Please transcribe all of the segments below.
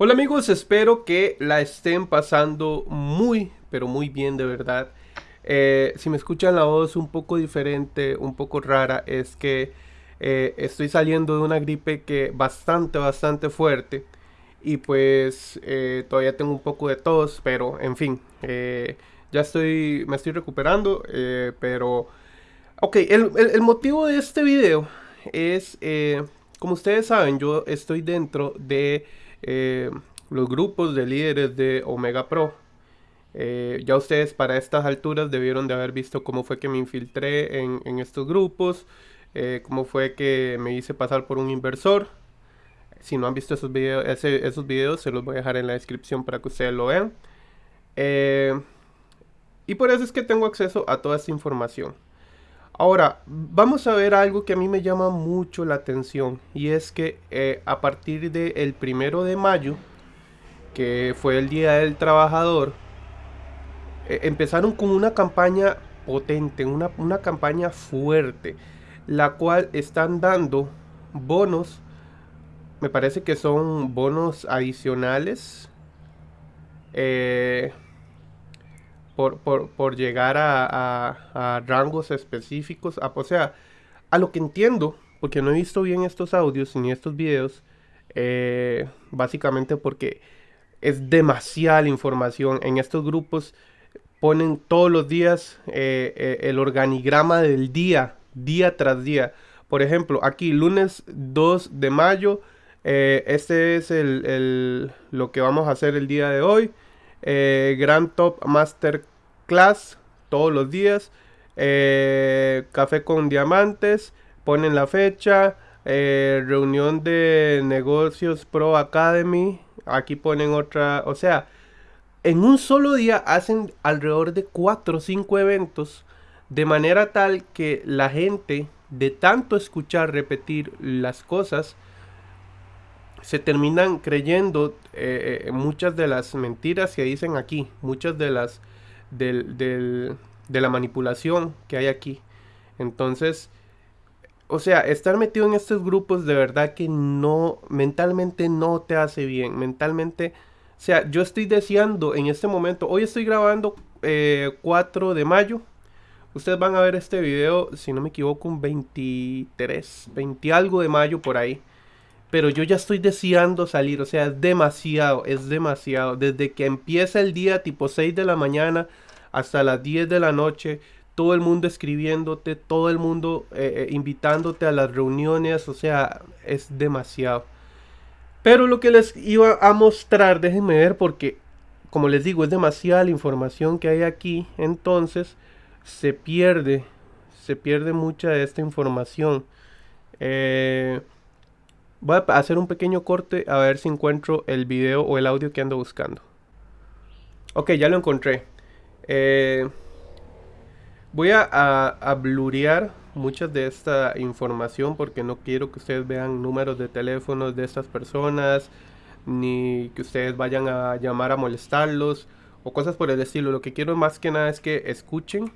Hola amigos, espero que la estén pasando muy, pero muy bien de verdad. Eh, si me escuchan la voz un poco diferente, un poco rara, es que eh, estoy saliendo de una gripe que bastante, bastante fuerte. Y pues eh, todavía tengo un poco de tos, pero en fin, ya estoy, me estoy recuperando, pero... Ok, el, el, motivo de este video es, como ustedes saben, yo estoy dentro de eh, los grupos de líderes de Omega Pro. Eh, ya ustedes para estas alturas debieron de haber visto cómo fue que me infiltré en, estos grupos, eh, cómo fue que me hice pasar por un inversor. Si no han visto esos videos, esos videos se los voy a dejar en la descripción para que ustedes lo vean. y por eso es que tengo acceso a toda esta información. Ahora, vamos a ver algo que a mí me llama mucho la atención y es que eh, a partir del primero de mayo, que fue el Día del Trabajador, eh, empezaron con una campaña potente, una, una, campaña fuerte, la cual están dando bonos, me parece que son bonos adicionales. Eh, por, llegar a, rangos específicos. o sea, a lo que entiendo, porque no he visto bien estos audios ni estos videos, eh, básicamente porque es demasiada información. En estos grupos ponen todos los días eh, eh, el organigrama del día, día tras día. Por ejemplo, aquí lunes 2 de mayo, este es el, lo que vamos a hacer el día de hoy. Eh, Grand Top Master Class todos los días. Eh, café con diamantes. Ponen la fecha. Eh, reunión de negocios Pro Academy. Aquí ponen otra. O sea, en un solo día hacen alrededor de 4 o 5 eventos. De manera tal que la gente, de tanto escuchar repetir las cosas, se terminan creyendo eh, eh, muchas de las mentiras que dicen aquí, muchas de las del, de la manipulación que hay aquí. Entonces, o sea, estar metido en estos grupos de verdad que no, mentalmente no te hace bien, mentalmente, o sea, yo estoy deseando en este momento, hoy estoy grabando 4 eh, de mayo, ustedes van a ver este video, si no me equivoco, un 23, 20 algo de mayo por ahí pero yo ya estoy deseando salir, o sea, es demasiado, es demasiado. Desde que empieza el día tipo 6 de la mañana hasta las 10 de la noche, todo el mundo escribiéndote, todo el mundo eh, eh, invitándote a las reuniones, o sea, es demasiado. Pero lo que les iba a mostrar, déjenme ver porque, como les digo, es demasiada la información que hay aquí, entonces se pierde, se pierde mucha de esta información. Eh, Voy a hacer un pequeño corte a ver si encuentro el video o el audio que ando buscando. Ok, ya lo encontré. Eh, voy a, a, blurear mucha de esta información porque no quiero que ustedes vean números de teléfonos de estas personas ni que ustedes vayan a llamar a molestarlos o cosas por el estilo. Lo que quiero más que nada es que escuchen.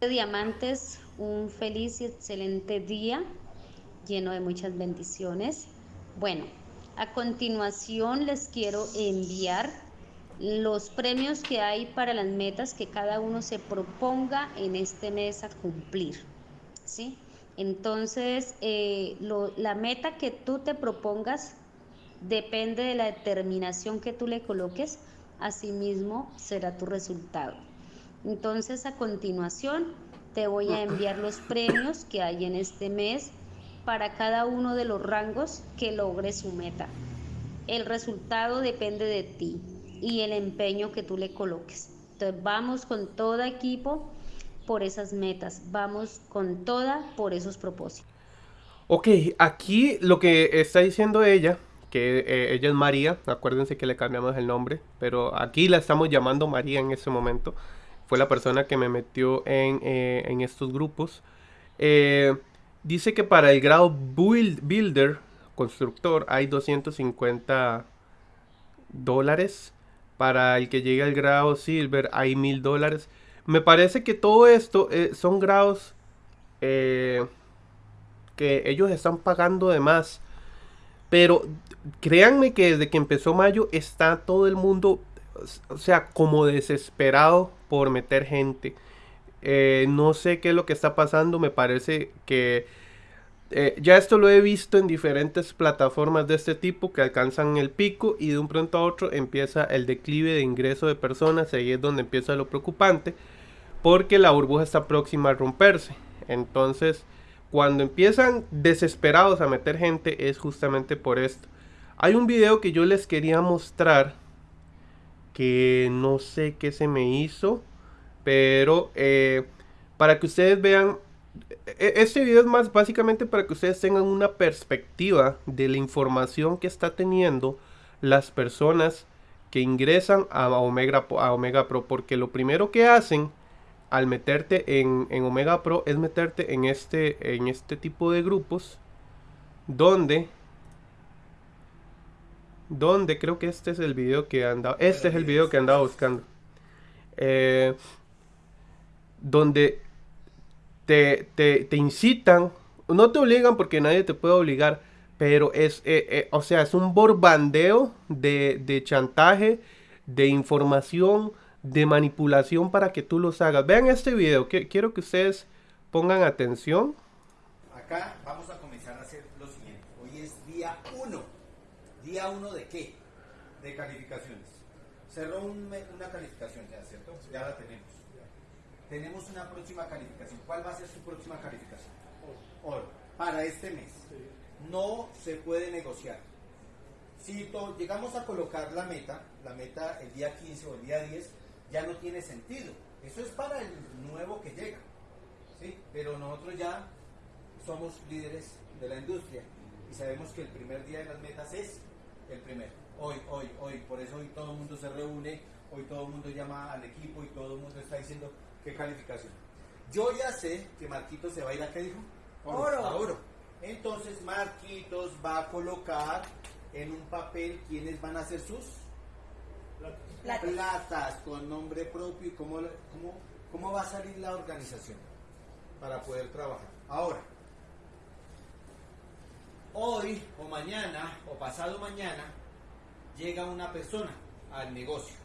Diamantes, un feliz y excelente día lleno de muchas bendiciones. Bueno, a continuación les quiero enviar los premios que hay para las metas que cada uno se proponga en este mes a cumplir. ¿sí? Entonces, eh, la meta que tú te propongas depende de la determinación que tú le coloques, asimismo será tu resultado. Entonces, a continuación, te voy a enviar los premios que hay en este mes para cada uno de los rangos que logre su meta. El resultado depende de ti y el empeño que tú le coloques. Entonces vamos con todo equipo por esas metas, vamos con toda por esos propósitos. Ok, aquí lo que está diciendo ella, que eh, ella es María, acuérdense que le cambiamos el nombre, pero aquí la estamos llamando María en ese momento, fue la persona que me metió en, eh, en estos grupos. Eh, Dice que para el grado Builder, constructor, hay 250 dólares. Para el que llegue al grado Silver hay 1000 dólares. Me parece que todo esto eh, son grados eh, que ellos están pagando de más. Pero créanme que desde que empezó mayo está todo el mundo, o sea, como desesperado por meter gente. Eh, no sé qué es lo que está pasando, me parece que eh, ya esto lo he visto en diferentes plataformas de este tipo que alcanzan el pico y de un pronto a otro empieza el declive de ingreso de personas, ahí es donde empieza lo preocupante, porque la burbuja está próxima a romperse. Entonces, cuando empiezan desesperados a meter gente es justamente por esto. Hay un video que yo les quería mostrar que no sé qué se me hizo, pero eh, para que ustedes vean, e, este video es más básicamente para que ustedes tengan una perspectiva de la información que está teniendo las personas que ingresan a Omega, a Omega Pro, porque lo primero que hacen al meterte en, en, Omega Pro es meterte en este, en este tipo de grupos donde donde creo que este es el video que andaba este es el video que andaba buscando. Eh, donde te, te, incitan no te obligan porque nadie te puede obligar pero es eh, eh, o sea es un borbandeo de, de chantaje de información de manipulación para que tú los hagas. Vean este video, que, quiero que ustedes pongan atención. Acá vamos a comenzar a hacer lo siguiente. Hoy es día 1. ¿Día 1 de qué? De calificaciones. Cerró una calificación ya, ¿cierto? Ya la tenemos. Tenemos una próxima calificación. ¿Cuál va a ser su próxima calificación? Oro. Para este mes. No se puede negociar. Si llegamos a colocar la meta, la meta el día 15 o el día 10, ya no tiene sentido. Eso es para el nuevo que llega. ¿sí? Pero nosotros ya somos líderes de la industria y sabemos que el primer día de las metas es el primero. Hoy, hoy, hoy. Por eso hoy todo el mundo se reúne, hoy todo el mundo llama al equipo y todo el mundo está diciendo qué calificación. Yo ya sé que Marquitos se va a ir a qué dijo? Oro. A oro. Entonces Marquitos va a colocar en un papel quiénes van a ser sus platas. con nombre propio y cómo, cómo, cómo va a salir la organización para poder trabajar. Ahora, hoy o mañana o pasado mañana llega una persona al negocio.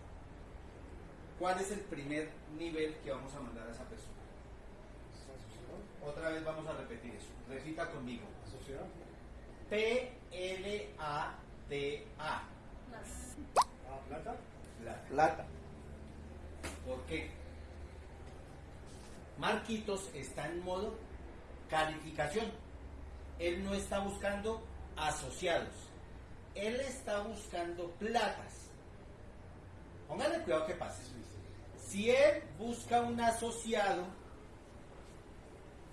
¿Cuál es el primer nivel que vamos a mandar a esa persona? Otra vez vamos a repetir eso. Repita conmigo. P-L-A-T-A. ¿Plata? Plata. ¿Por qué? Marquitos está en modo calificación. Él no está buscando asociados. Él está buscando platas. Póngale cuidado que pase. Si él busca un asociado,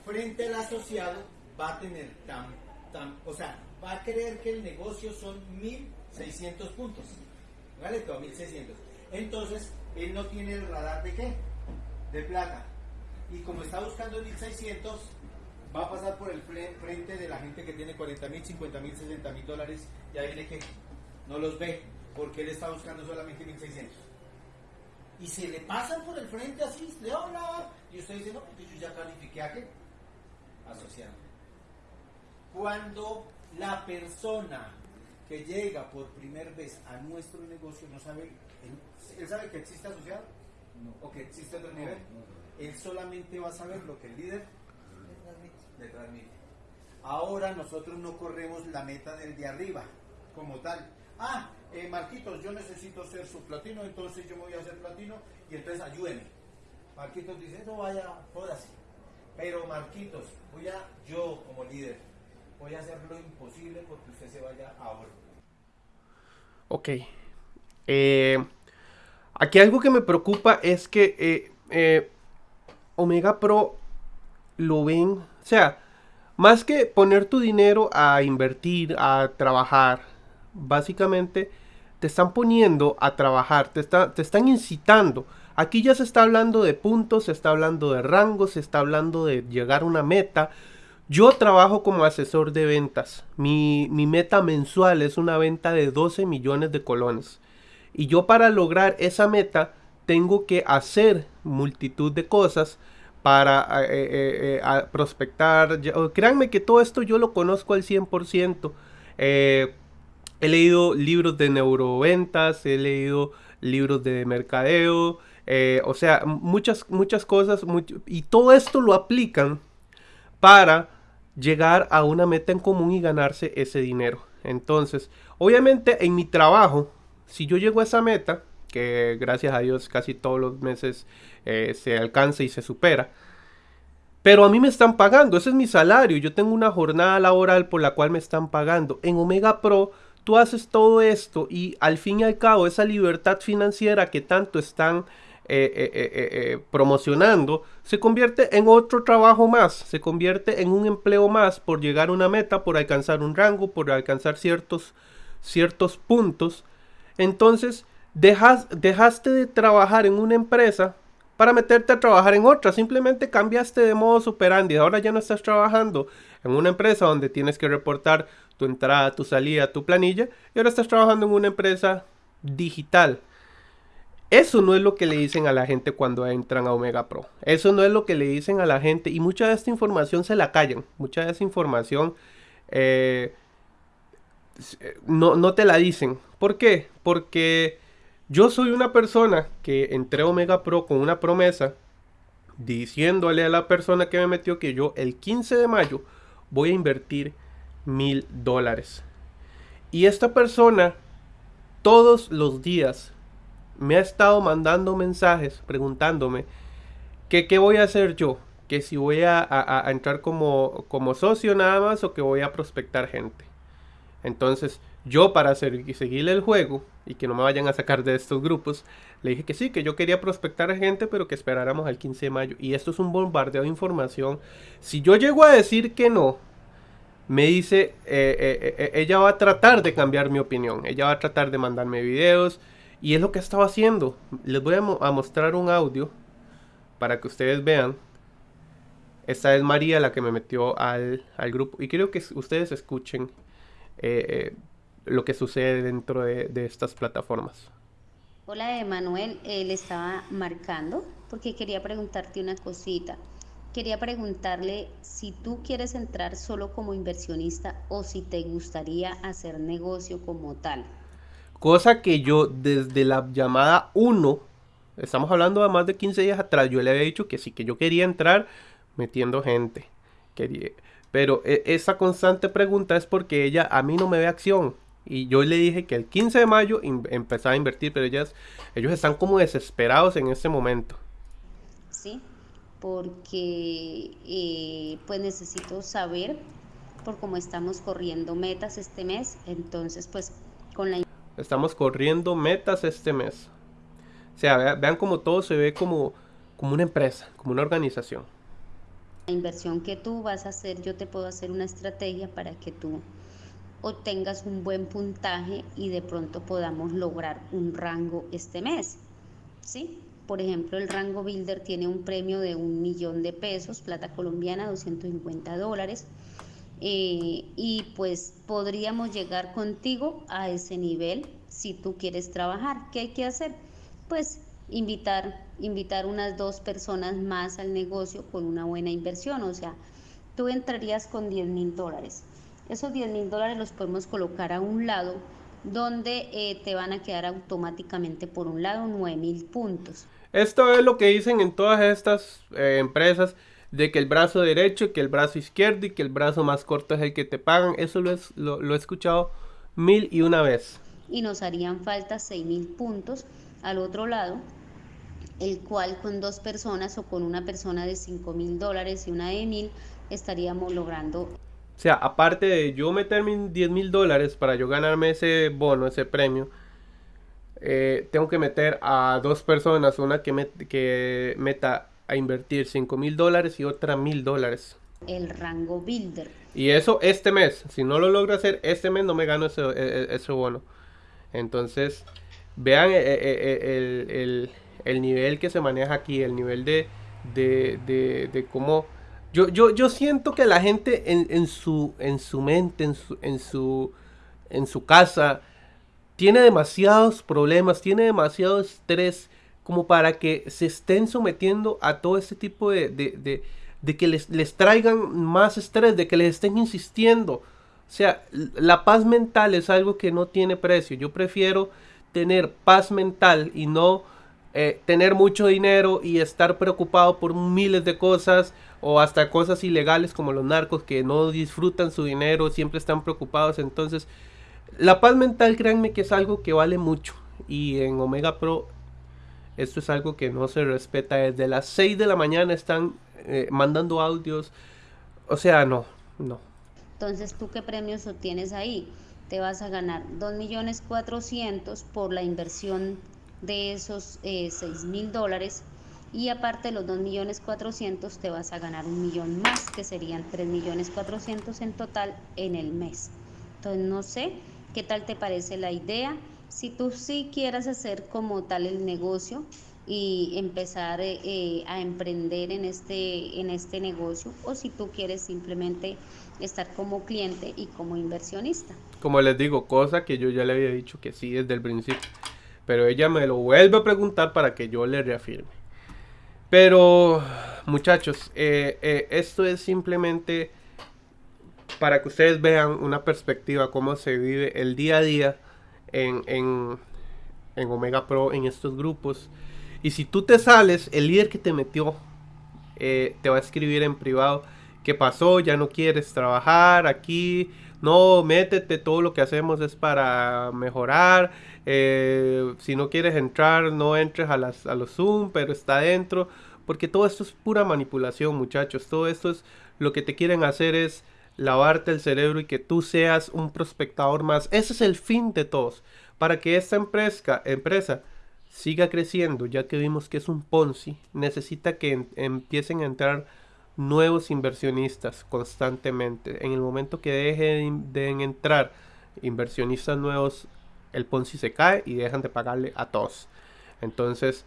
frente al asociado va a tener tan, tan, o sea, va a creer que el negocio son 1600 puntos. ¿Vale? Todo 1600. Entonces, él no tiene el radar de qué? De plata. Y como está buscando 1600, va a pasar por el frente de la gente que tiene 40 mil, 50 mil, 60 mil dólares. Y ahí viene que no los ve, porque él está buscando solamente 1600. Y se le pasan por el frente así, le habla. Y usted dice, no, porque yo ya califiqué a qué? Asociado. Cuando la persona que llega por primera vez a nuestro negocio no sabe, él, sabe que existe asociado o que existe otro nivel. él solamente va a saber lo que el líder le transmite. Ahora nosotros no corremos la meta del de arriba como tal. Ah, eh, Marquitos, yo necesito ser su platino, entonces yo me voy a hacer platino y entonces ayúdeme. Marquitos dice, no vaya, así Pero Marquitos, voy a, yo como líder, voy a hacer lo imposible porque usted se vaya ahora. Ok. Eh, aquí algo que me preocupa es que eh, eh, Omega Pro lo ven, o sea, más que poner tu dinero a invertir, a trabajar, básicamente te están poniendo a trabajar, te, te están incitando. Aquí ya se está hablando de puntos, se está hablando de rangos, se está hablando de llegar a una meta, yo trabajo como asesor de ventas. Mi, meta mensual es una venta de 12 millones de colones. Y yo para lograr esa meta tengo que hacer multitud de cosas para eh, eh, eh, prospectar. créanme que todo esto yo lo conozco al 100%. He leído libros de neuroventas, he leído libros de mercadeo, eh, o sea, muchas, muchas cosas, y todo esto lo aplican para llegar a una meta en común y ganarse ese dinero. Entonces, obviamente en mi trabajo, si yo llego a esa meta, que gracias a Dios casi todos los meses eh, se alcanza y se supera, pero a mí me están pagando, ese es mi salario, yo tengo una jornada laboral por la cual me están pagando. En Omega Pro tú haces todo esto y al fin y al cabo esa libertad financiera que tanto están eh, eh, eh, promocionando, se convierte en otro trabajo más, se convierte en un empleo más por llegar a una meta, por alcanzar un rango, por alcanzar ciertos, ciertos puntos. Entonces, dejas, dejaste de trabajar en una empresa para meterte a trabajar en otra. Simplemente cambiaste de modo superandi. Ahora ya no estás trabajando en una empresa donde tienes que reportar tu entrada, tu salida, tu planilla. Y ahora estás trabajando en una empresa digital eso no es lo que le dicen a la gente cuando entran a Omega Pro. Eso no es lo que le dicen a la gente. Y mucha de esta información se la callan. Mucha de esa información eh, no, no te la dicen. ¿Por qué? Porque yo soy una persona que entré a Omega Pro con una promesa diciéndole a la persona que me metió que yo el 15 de mayo voy a invertir mil dólares. Y esta persona todos los días me ha estado mandando mensajes preguntándome que qué voy a hacer yo, que si voy a, entrar como, como, socio nada más o que voy a prospectar gente. Entonces, yo para seguirle el juego y que no me vayan a sacar de estos grupos, le dije que sí, que yo quería prospectar gente, pero que esperáramos al 15 de mayo. Y esto es un bombardeo de información. Si yo llego a decir que no, me dice, eh, eh, eh, ella va a tratar de cambiar mi opinión, ella va a tratar de mandarme videos, y es lo que estaba haciendo. Les voy a, mostrar un audio para que ustedes vean. Esta es María la que me metió al, grupo. Y quiero que ustedes escuchen eh, eh, lo que sucede dentro de, estas plataformas. Hola Emanuel, eh, le estaba marcando porque quería preguntarte una cosita. Quería preguntarle si tú quieres entrar solo como inversionista o si te gustaría hacer negocio como tal. Cosa que yo desde la llamada 1, estamos hablando de más de 15 días atrás, yo le había dicho que sí, que yo quería entrar metiendo gente. Quería, pero e, esa constante pregunta es porque ella a mí no me ve acción. Y yo le dije que el 15 de mayo empezaba a invertir, pero ellas, ellos están como desesperados en este momento. Sí, porque eh, pues necesito saber por cómo estamos corriendo metas este mes. Entonces, pues con la Estamos corriendo metas este mes. O sea, vean cómo todo se ve como, como una empresa, como una organización. La inversión que tú vas a hacer, yo te puedo hacer una estrategia para que tú obtengas un buen puntaje y de pronto podamos lograr un rango este mes. ¿Sí? Por ejemplo, el rango Builder tiene un premio de un millón de pesos, plata colombiana, 250 dólares. Eh, y pues podríamos llegar contigo a ese nivel si tú quieres trabajar. ¿Qué hay que hacer? Pues invitar, invitar unas dos personas más al negocio con una buena inversión. O sea, tú entrarías con 10 mil dólares. Esos 10 mil dólares los podemos colocar a un lado donde eh, te van a quedar automáticamente por un lado 9 mil puntos. Esto es lo que dicen en todas estas eh, empresas de que el brazo derecho, que el brazo izquierdo y que el brazo más corto es el que te pagan. Eso lo, es, lo, he escuchado mil y una vez. Y nos harían falta seis mil puntos al otro lado, el cual con dos personas o con una persona de cinco mil dólares y una de mil estaríamos logrando. O sea, aparte de yo meterme 10 mil dólares para yo ganarme ese bono, ese premio, eh, tengo que meter a dos personas, una que, que meta a invertir 5 mil dólares y otra mil dólares. El rango builder. Y eso este mes. Si no lo logro hacer este mes, no me gano ese, e, e, bono. Entonces, vean eh, eh, el, nivel que se maneja aquí, el nivel de, de, cómo... Yo, yo, yo siento que la gente en, su, en su mente, en su, en, su, en su casa, tiene demasiados problemas, tiene demasiado estrés como para que se estén sometiendo a todo este tipo de, de, de, que les, les, traigan más estrés, de que les estén insistiendo. O sea, la paz mental es algo que no tiene precio. Yo prefiero tener paz mental y no eh, tener mucho dinero y estar preocupado por miles de cosas o hasta cosas ilegales como los narcos que no disfrutan su dinero, siempre están preocupados. Entonces, la paz mental, créanme que es algo que vale mucho. Y en Omega Pro, esto es algo que no se respeta. Desde las 6 de la mañana están eh, mandando audios. O sea, no, no. Entonces, ¿tú qué premios obtienes ahí? Te vas a ganar 2.400.000 por la inversión de esos eh, 6 mil dólares y aparte de los 2.400.000 te vas a ganar un millón más que serían 3.400.000 en total en el mes. Entonces no sé qué tal te parece la idea. Si tú sí quieras hacer como tal el negocio, y empezar eh, eh, a emprender en este, en este negocio o si tú quieres simplemente estar como cliente y como inversionista. Como les digo, cosa que yo ya le había dicho que sí desde el principio, pero ella me lo vuelve a preguntar para que yo le reafirme. Pero muchachos, eh, esto es simplemente para que ustedes vean una perspectiva, cómo se vive el día a día en, en, en Omega Pro, en estos grupos. Y si tú te sales, el líder que te metió eh, te va a escribir en privado qué pasó, ya no quieres trabajar aquí, no, métete, todo lo que hacemos es para mejorar. Eh, si no quieres entrar, no entres a, las, a los Zoom, pero está dentro. Porque todo esto es pura manipulación, muchachos. Todo esto es lo que te quieren hacer es lavarte el cerebro y que tú seas un prospectador más. Ese es el fin de todos. Para que esta empresa, empresa siga creciendo, ya que vimos que es un Ponzi, necesita que empiecen a entrar nuevos inversionistas constantemente. En el momento que dejen de entrar inversionistas nuevos, el Ponzi se cae y dejan de pagarle a todos. Entonces,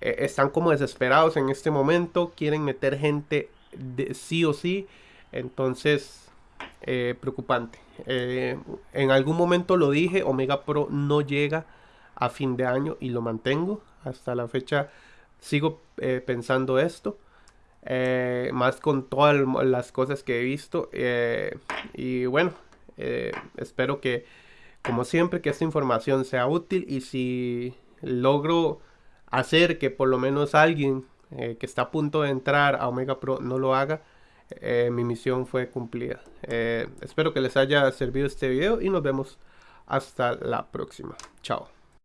eh, están como desesperados en este momento, quieren meter gente de sí o sí. Entonces, eh, preocupante. Eh, en algún momento lo dije, Omega Pro no llega a fin de año y lo mantengo. Hasta la fecha sigo eh, pensando esto. Eh, más con todas las cosas que he visto. Eh, y bueno, espero que, como siempre, que esta información sea útil. Y si logro hacer que por lo menos alguien que está a punto de entrar a Omega Pro no lo haga, mi misión fue cumplida. espero que les haya servido este video y nos vemos hasta la próxima. Chao.